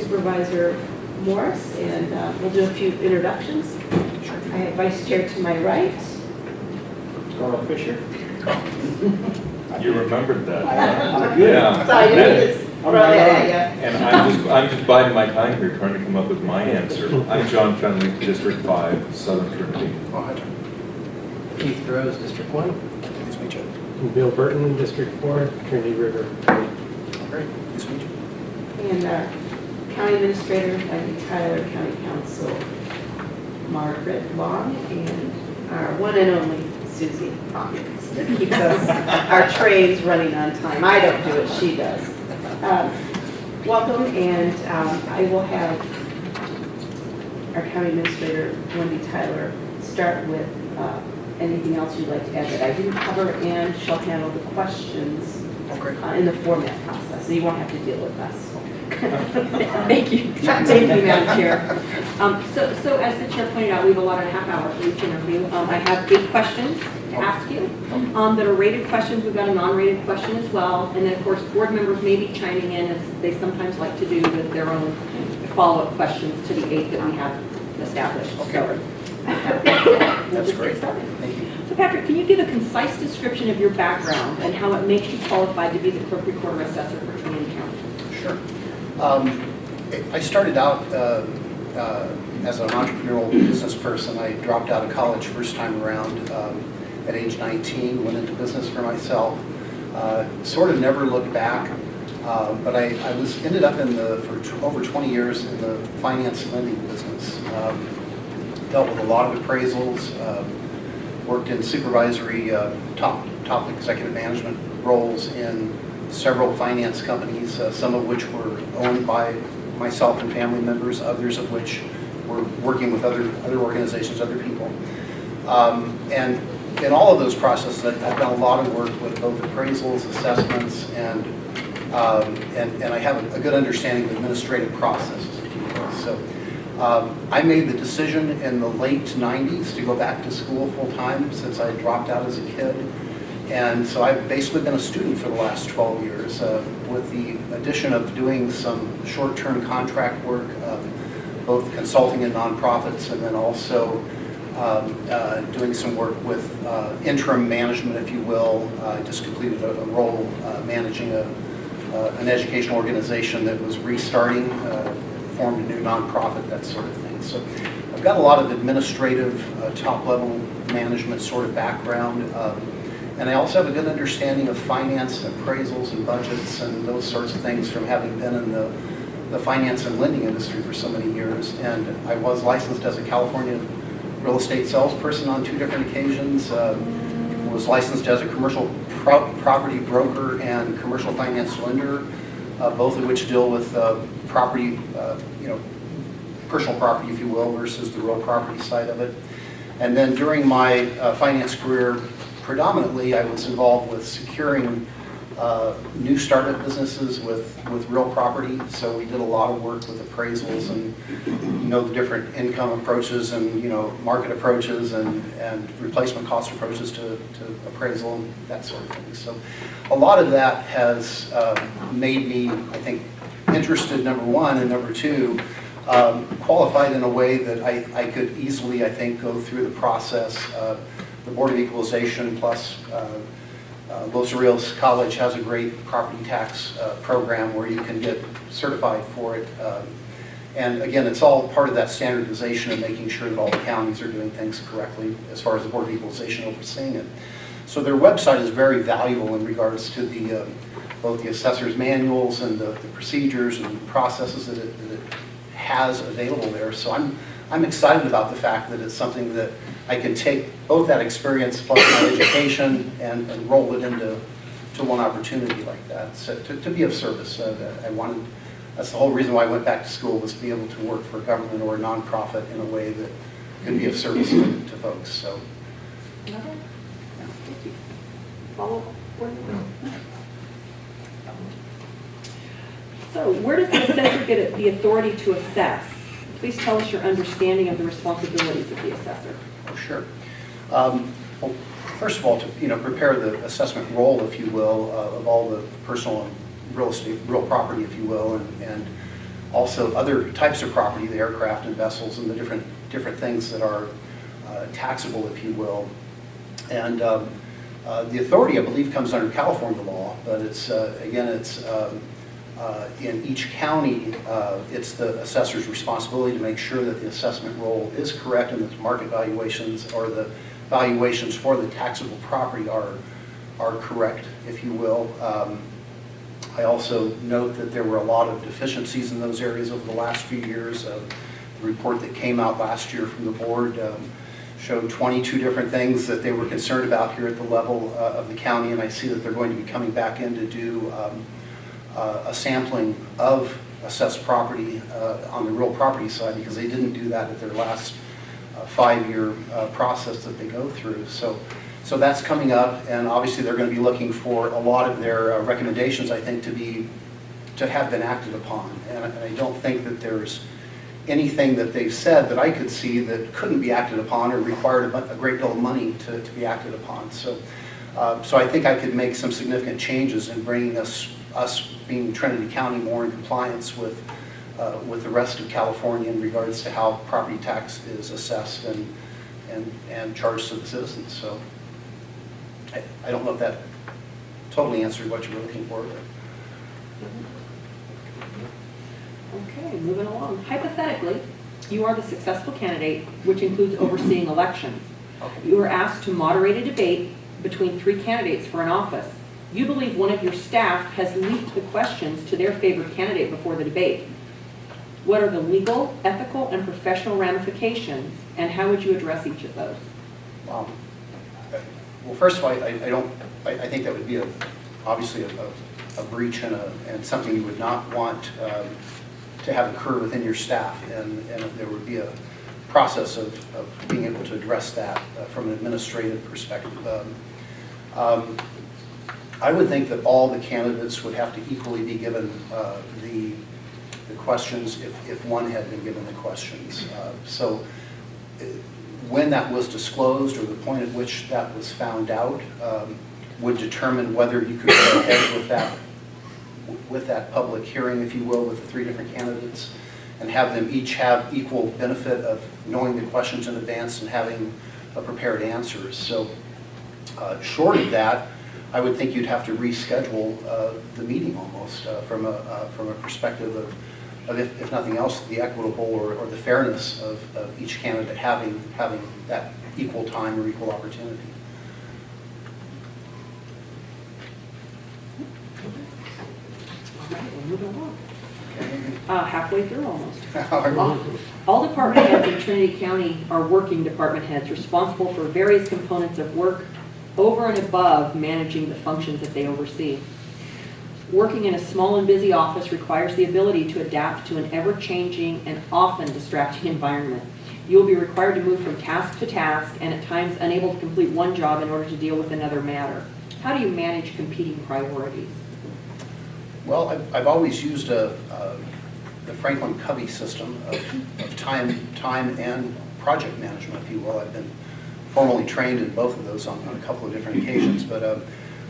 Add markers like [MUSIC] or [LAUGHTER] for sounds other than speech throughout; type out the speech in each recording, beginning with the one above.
Supervisor Morris, and uh, we'll do a few introductions. I have Vice Chair to my right. Carl Fisher. [LAUGHS] You remembered that. [LAUGHS] I'm. Yeah. So I knew this. I'm Right, right yeah, And I'm just, I'm just biding my time here, trying to come up with my answer. I'm John Fenley, District Five, Southern Trinity. Keith Groves, District One. Nice to meet you. And Bill Burton, District Four, Trinity River. Great, nice to meet you. And our County Administrator, Wendy Tyler, County Counsel, Margaret Long, and our one and only Susie Hawkins. that Keeps us, our trains running on time. I don't do it, she does. Um, Welcome, and um, I will have our County Administrator, Wendy Tyler, start with uh, anything else you'd like to add that I didn't cover, and she'll handle the questions Oh, great. uh, in the format so you won't have to deal with us. [LAUGHS] Thank you. Thank you, Madam Chair. Um, So, so as the chair pointed out, we have a lot of half hour for each interview. Um, I have eight questions to ask you um, that are rated questions. We've got a non-rated question as well. And then, of course, board members may be chiming in as they sometimes like to do with their own follow-up questions to the eight that we have established. Okay, So, That's great. started. Thank you. So Patrick, can you give a concise description of your background and how it makes you qualified to be the clerk recorder assessor for Trinity County? Sure. Um, I started out uh, uh, as an entrepreneurial business person. I dropped out of college first time around um, at age 19, went into business for myself. Uh, Sort of never looked back, uh, but I I was, ended up in the, for over 20 years in the finance lending business. Um, Dealt with a lot of appraisals, um, worked in supervisory, uh, top, top executive management roles in several finance companies, uh, some of which were owned by myself and family members, others of which were working with other, other organizations, other people. Um, And in all of those processes, I've done a lot of work with both appraisals, assessments, and, um, and and I have a- good understanding of administrative processes. So um, I made the decision in the late 90s to go back to school full-time since I dropped out as a kid. And so I've basically been a student for the last 12 years uh, with the addition of doing some short-term contract work, both consulting in nonprofits and then also um, uh, doing some work with uh, interim management, if you will. I just completed a a role uh, managing a, uh, an educational organization that was restarting, formed a new nonprofit, that sort of thing. So I've got a lot of administrative, top-level management sort of background. um, And I also have a good understanding of finance, appraisals, and budgets, and those sorts of things from having been in the, the finance and lending industry for so many years. And I was licensed as a California real estate salesperson on two different occasions. um, Was licensed as a commercial pro- property broker and commercial finance lender, uh, both of which deal with uh, property, uh, you know, personal property, if you will, versus the real property side of it. And then during my uh, finance career, predominantly, I was involved with securing uh, new startup businesses with, with real property. So we did a lot of work with appraisals and, you know, the different income approaches and, you know, market approaches and, and replacement cost approaches to, to appraisal and that sort of thing. So a lot of that has um, made me, I think, interested, number one, and number two, um, qualified in a way that I, I could easily, I think, go through the process. Uh, The Board of Equalization plus uh, uh, Los Rios College has a great property tax uh, program where you can get certified for it. Um, And again, it's all part of that standardization and making sure that all the counties are doing things correctly as far as the Board of Equalization overseeing it. So their website is very valuable in regards to the, um, both the assessor's manuals and the the procedures and processes that it that it has available there. So I'm, I'm excited about the fact that it's something that I can take both that experience plus my education and, and roll it into to one opportunity like that. So to, to be of service, uh, that I wanted, that's the whole reason why I went back to school was to be able to work for a government or a nonprofit in a way that could be of service to, to folks. So Thank you. Follow-up? board member? So where does the assessor get the authority to assess? Please tell us your understanding of the responsibilities of the assessor. Oh, sure. Um, Well, first of all, to, you know, prepare the assessment roll, if you will, uh, of all the personal and real estate, real property, if you will, and, and also other types of property, the aircraft and vessels and the different, different things that are uh, taxable, if you will. And um, uh, the authority, I believe, comes under California law, but it's, uh, again, it's um, uh, in each county, uh, it's the assessor's responsibility to make sure that the assessment roll is correct and that the market valuations or the valuations for the taxable property are, are correct, if you will. Um, I also note that there were a lot of deficiencies in those areas over the last few years. Uh, The report that came out last year from the board um, showed 22 different things that they were concerned about here at the level uh, of the county, and I see that they're going to be coming back in to do um, uh, a sampling of assessed property uh, on the real property side, because they didn't do that at their last uh, five-year uh, process that they go through. So, so that's coming up, and obviously they're going to be looking for a lot of their recommendations, I think, to be, to have been acted upon. And I- and I don't think that there's anything that they've said that I could see that couldn't be acted upon or required a a great deal of money to, to be acted upon. So, uh, so I think I could make some significant changes in bringing us, us being Trinity County more in compliance with, uh, with the rest of California in regards to how property tax is assessed and, and, and charged to the citizens. So I, I don't know if that totally answered what you were looking for, but. Okay, moving along. Hypothetically, you are the successful candidate, which includes overseeing elections. You are asked to moderate a debate between three candidates for an office. You believe one of your staff has leaked the questions to their favored candidate before the debate. What are the legal, ethical, and professional ramifications, and how would you address each of those? Wow. Well, first of all, I, I don't, I, I think that would be a, obviously a, a- a breach and and something you would not want um, to have occur within your staff. And, and there would be a process of, of being able to address that uh, from an administrative perspective. Um, um, I would think that all the candidates would have to equally be given uh, the, the questions if, if one had been given the questions. Uh, So uh, when that was disclosed or the point at which that was found out um, would determine whether you could go ahead with that, with that public hearing, if you will, with the three different candidates and have them each have equal benefit of knowing the questions in advance and having uh, prepared answers. So uh, short of that, I would think you'd have to reschedule uh, the meeting almost uh, from a, uh, from a perspective of, of if, if nothing else, the equitable or, or the fairness of, of each candidate having, having that equal time or equal opportunity. All right, we're moving along. Uh, halfway through almost. [LAUGHS] All All- All department heads in Trinity County are working department heads responsible for various components of work over and above managing the functions that they oversee. Working in a small and busy office requires the ability to adapt to an ever-changing and often distracting environment. You will be required to move from task to task and at times unable to complete one job in order to deal with another matter. How do you manage competing priorities? Well, I've, I've always used a, the Franklin Covey system of, of time, time and project management, if you will. I've been formally trained in both of those on, on a couple of different occasions, but uh,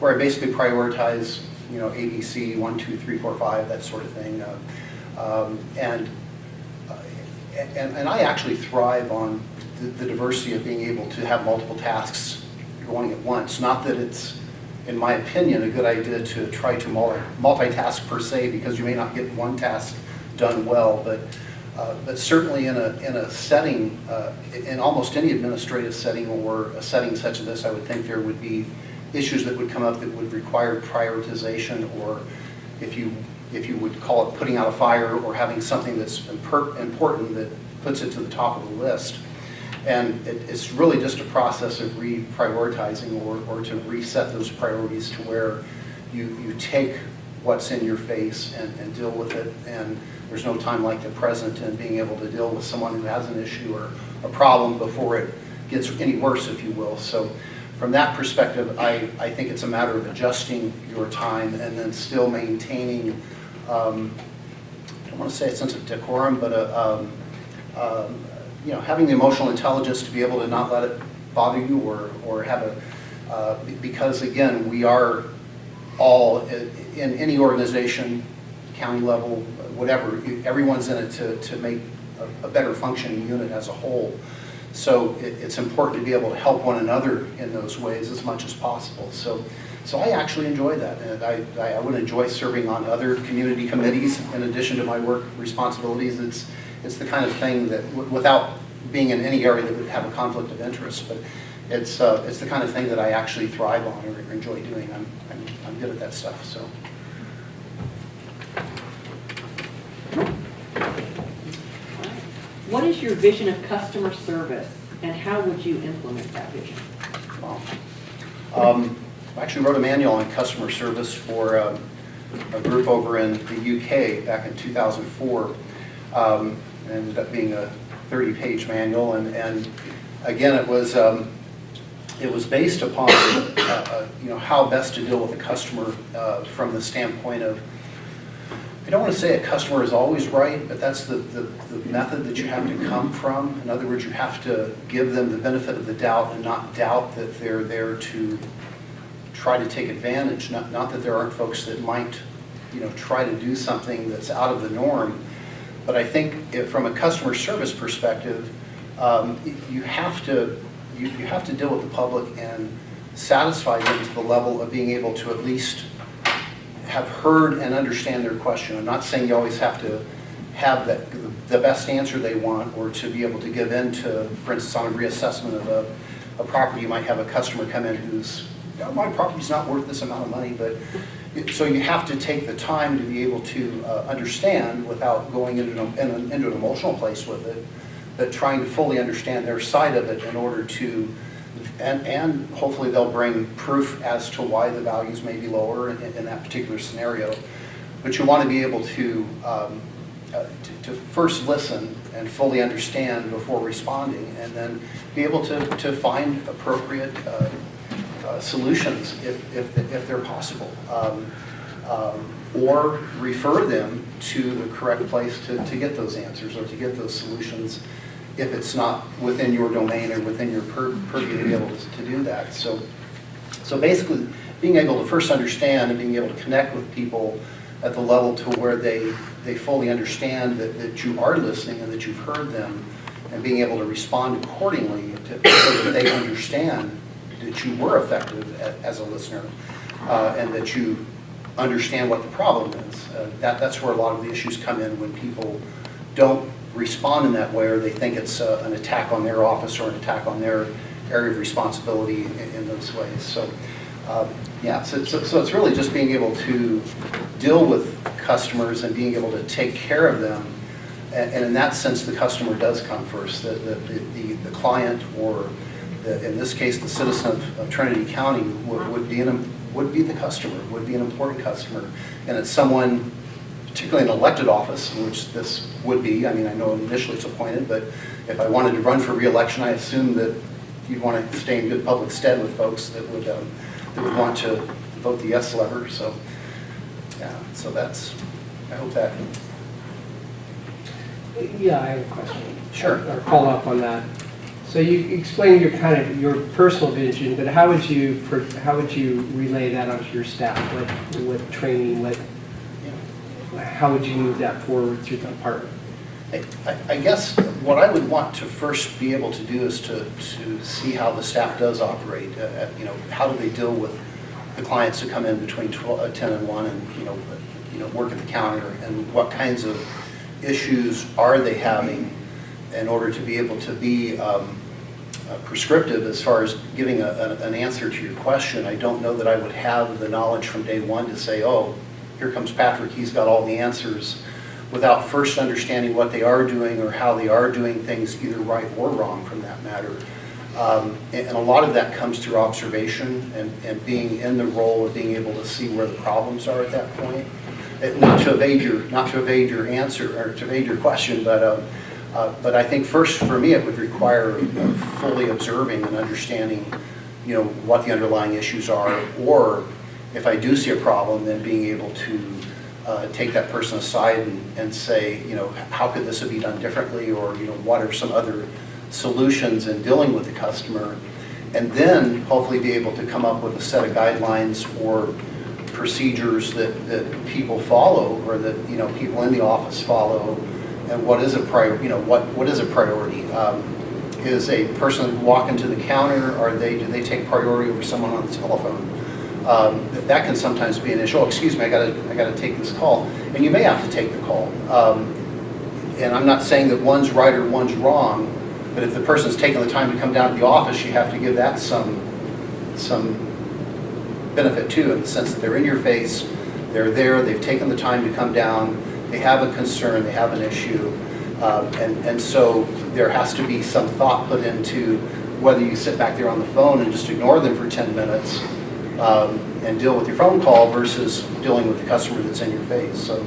where I basically prioritize, you know, ABC, one, two, three, four, five, that sort of thing. Uh, um, And, uh, and, and I actually thrive on the, the diversity of being able to have multiple tasks going at once. Not that it's, in my opinion, a good idea to try to multi- multitask per se, because you may not get one task done well, but, uh, but certainly in a, in a setting, uh, in almost any administrative setting or a setting such as this, I would think there would be issues that would come up that would require prioritization, or if you, if you would call it putting out a fire, or having something that's important that puts it to the top of the list. And it, it's really just a process of reprioritizing or, or to reset those priorities to where you, you take what's in your face and, and deal with it. And there's no time like the present and being able to deal with someone who has an issue or a problem before it gets any worse, if you will. So from that perspective, I, I think it's a matter of adjusting your time and then still maintaining, um, I don't want to say a sense of decorum, but a, um, um, you know, having the emotional intelligence to be able to not let it bother you or, or have a, uh, because again, we are all, in any organization, county level, whatever, everyone's in it to, to make a, a better functioning unit as a whole. So it, it's important to be able to help one another in those ways as much as possible. So, so I actually enjoy that, and I, I would enjoy serving on other community committees in addition to my work responsibilities. It's, it's the kind of thing that, without being in any area that would have a conflict of interest, but it's, uh, it's the kind of thing that I actually thrive on or enjoy doing. I'm, I'm, I'm good at that stuff, so. What is your vision of customer service, and how would you implement that vision? Wow. Um, I actually wrote a manual on customer service for um, a group over in the UK back in 2004. Um, It ended up being a 30-page manual, and, and again, it was, um, it was based upon, uh, uh, you know, how best to deal with a customer uh, from the standpoint of, don't want to say a customer is always right, but that's the, the, the method that you have to come from. In other words, you have to give them the benefit of the doubt and not doubt that they're there to try to take advantage. Not, not that there aren't folks that might, you know, try to do something that's out of the norm. But I think if, from a customer service perspective, um, you have to, you, you have to deal with the public and satisfy them to the level of being able to at least have heard and understand their question. I'm not saying you always have to have the best answer they want, or to be able to give in to, for instance, on a reassessment of a, a property, you might have a customer come in who's, "Yeah, my property's not worth this amount of money, but, so you have to take the time to be able to uh, understand without going into, an- an- into an emotional place with it, but trying to fully understand their side of it in order to and, and hopefully they'll bring proof as to why the values may be lower in, in that particular scenario. But you want to be able to, um, uh, to, to first listen and fully understand before responding, and then be able to, to find appropriate uh, uh, solutions if, if, if they're possible. Um, um, Or refer them to the correct place to, to get those answers or to get those solutions if it's not within your domain or within your pur- purview to be able to, do that. So, so basically, being able to first understand and being able to connect with people at the level to where they, they fully understand that, that you are listening and that you've heard them, and being able to respond accordingly to, so that they understand that you were effective a- as a listener, uh, and that you understand what the problem is. Uh, That, that's where a lot of the issues come in when people don't respond in that way, or they think it's uh, an attack on their office or an attack on their area of responsibility in, in those ways. So, uh, yeah, so, so, so it's really just being able to deal with customers and being able to take care of them. And, and in that sense, the customer does come first. The, the, the, the client, or the, in this case, the citizen of, of Trinity County would, would be an, would be the customer, would be an important customer. And it's someone particularly an elected office, in which this would be, I mean, I know initially it's appointed, but if I wanted to run for reelection, I assume that you'd want to stay in good public stead with folks that would, um, that would want to vote the yes lever, so, yeah, so that's, I hope that, Yeah, I have a question. Sure. Or follow up on that. So you explained your kind of, your personal vision, but how would you, how would you relay that onto your staff? What, what training, what, how would you move that forward through the department? I- I guess what I would want to first be able to do is to, to see how the staff does operate. uh, You know, how do they deal with the clients who come in between 12 uh, 10 and 1 and, you know, you know, work at the counter? And what kinds of issues are they having in order to be able to be um, uh, prescriptive as far as giving a- a- an answer to your question? I don't know that I would have the knowledge from day one to say, oh, here comes Patrick, he's got all the answers without first understanding what they are doing or how they are doing things either right or wrong from that matter. Um, And and a lot of that comes through observation and, and being in the role of being able to see where the problems are at that point. Uh, Not to evade your, not to evade your answer, or to evade your question, but, um, uh, but I think first, for me, it would require fully observing and understanding, you know, what the underlying issues are, or if I do see a problem, then being able to uh, take that person aside and, and say, you know, how could this be done differently, or, you know, what are some other solutions in dealing with the customer? And then hopefully be able to come up with a set of guidelines or procedures that, that people follow or that, you know, people in the office follow and what is a prior, you know, what, what is a priority? Um, Is a person walking to the counter, are they, do they take priority over someone on the telephone? Um, that- can sometimes be an issue, oh, excuse me, I gotta, I gotta take this call. And you may have to take the call. Um, And I'm not saying that one's right or one's wrong, but if the person's taking the time to come down to the office, you have to give that some, some benefit too, in the sense that they're in your face, they're there, they've taken the time to come down, they have a concern, they have an issue. Um, And, and so there has to be some thought put into whether you sit back there on the phone and just ignore them for 10 minutes um, and deal with your phone call versus dealing with the customer that's in your face. So